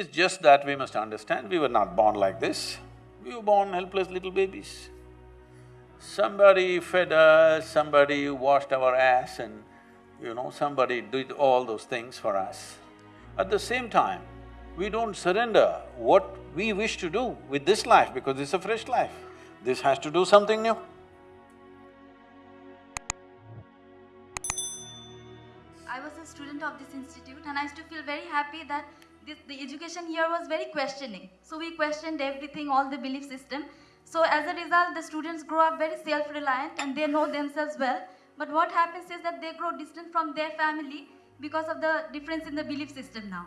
It's just that we must understand, we were not born like this. We were born helpless little babies. Somebody fed us, somebody washed our ass and, you know, somebody did all those things for us. At the same time, we don't surrender what we wish to do with this life because it's a fresh life. This has to do something new. I was a student of this institute and I used to feel very happy that this, the education here was very questioning. So we questioned everything, all the belief system. So as a result, the students grow up very self-reliant and they know themselves well. But what happens is that they grow distant from their family because of the difference in the belief system now.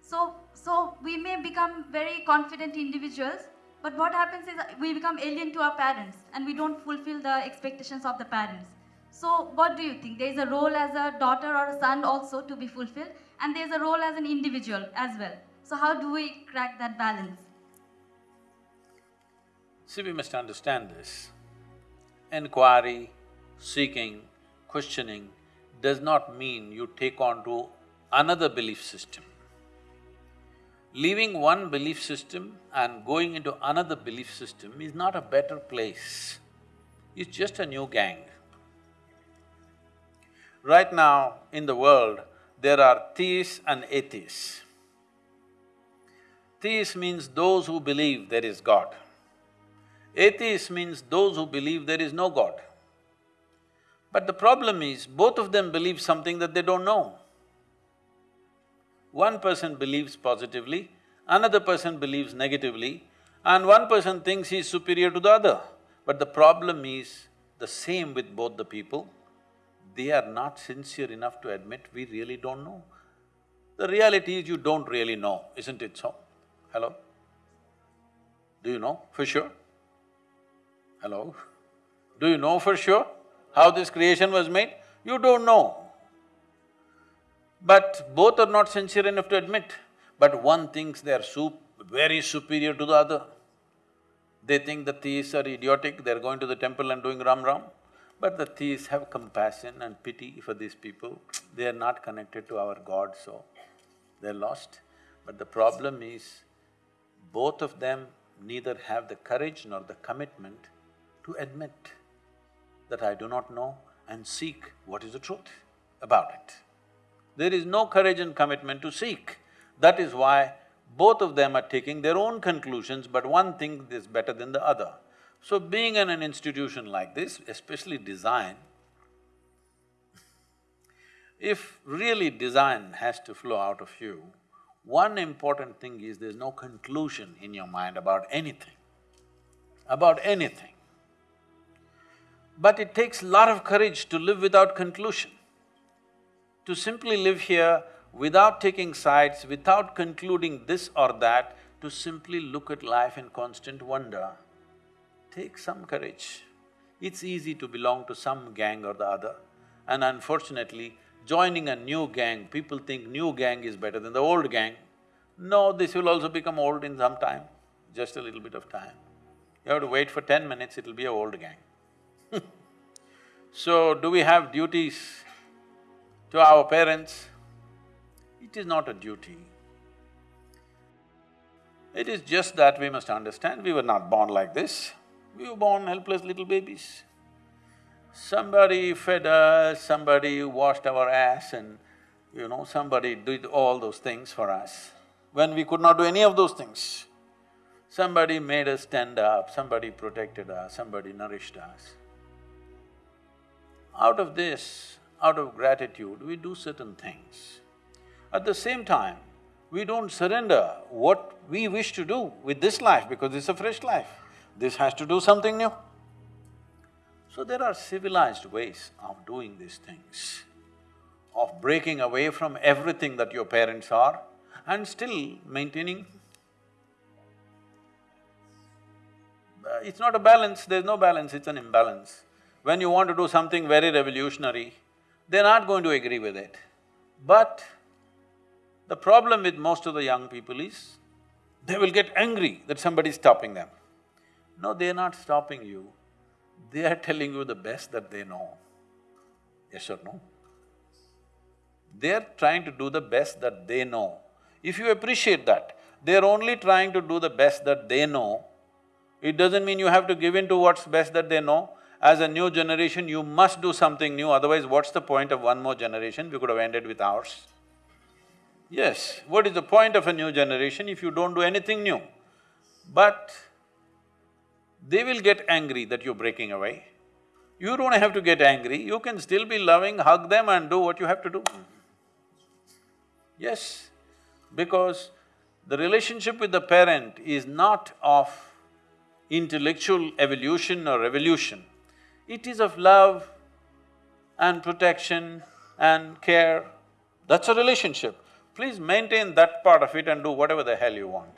So, so we may become very confident individuals, but what happens is we become alien to our parents and we don't fulfill the expectations of the parents. So what do you think? There is a role as a daughter or a son also to be fulfilled and there is a role as an individual as well. So how do we crack that balance? See, we must understand this. Inquiry, seeking, questioning does not mean you take on to another belief system. Leaving one belief system and going into another belief system is not a better place. It's just a new gang. Right now, in the world, there are theists and atheists. Theists means those who believe there is God. Atheist means those who believe there is no God. But the problem is, both of them believe something that they don't know. One person believes positively, another person believes negatively, and one person thinks he is superior to the other. But the problem is the same with both the people, they are not sincere enough to admit we really don't know. The reality is you don't really know, isn't it so? Hello? Do you know for sure? Hello? Do you know for sure how this creation was made? You don't know. But both are not sincere enough to admit. But one thinks they are sup very superior to the other. They think the theists are idiotic, they're going to the temple and doing ram ram. But the theists have compassion and pity for these people. They are not connected to our God, so they're lost. But the problem is, both of them neither have the courage nor the commitment to admit that I do not know and seek what is the truth about it. There is no courage and commitment to seek. That is why both of them are taking their own conclusions, but one thing is better than the other. So being in an institution like this, especially design, if really design has to flow out of you, one important thing is there's no conclusion in your mind about anything, about anything. But it takes lot of courage to live without conclusion. To simply live here without taking sides, without concluding this or that, to simply look at life in constant wonder, take some courage. It's easy to belong to some gang or the other, and unfortunately, joining a new gang, people think new gang is better than the old gang. No, this will also become old in some time, just a little bit of time. You have to wait for ten minutes, it'll be a old gang. so, do we have duties to our parents? It is not a duty. It is just that we must understand, we were not born like this. We were born helpless little babies. Somebody fed us, somebody washed our ass and, you know, somebody did all those things for us, when we could not do any of those things. Somebody made us stand up, somebody protected us, somebody nourished us. Out of this, out of gratitude, we do certain things. At the same time, we don't surrender what we wish to do with this life because it's a fresh life. This has to do something new. So there are civilized ways of doing these things, of breaking away from everything that your parents are and still maintaining. Uh, It's not a balance, there's no balance, it's an imbalance. When you want to do something very revolutionary, they're not going to agree with it. But the problem with most of the young people is, they will get angry that somebody is stopping them. No, they're not stopping you, they are telling you the best that they know. Yes or no? They're trying to do the best that they know. If you appreciate that, they're only trying to do the best that they know. It doesn't mean you have to give in to what's best that they know. As a new generation, you must do something new, otherwise what's the point of one more generation? We could have ended with ours. Yes, what is the point of a new generation if you don't do anything new? But they will get angry that you're breaking away. You don't have to get angry, you can still be loving, hug them and do what you have to do. Yes, because the relationship with the parent is not of intellectual evolution or revolution. It is of love and protection and care. That's a relationship. Please maintain that part of it and do whatever the hell you want.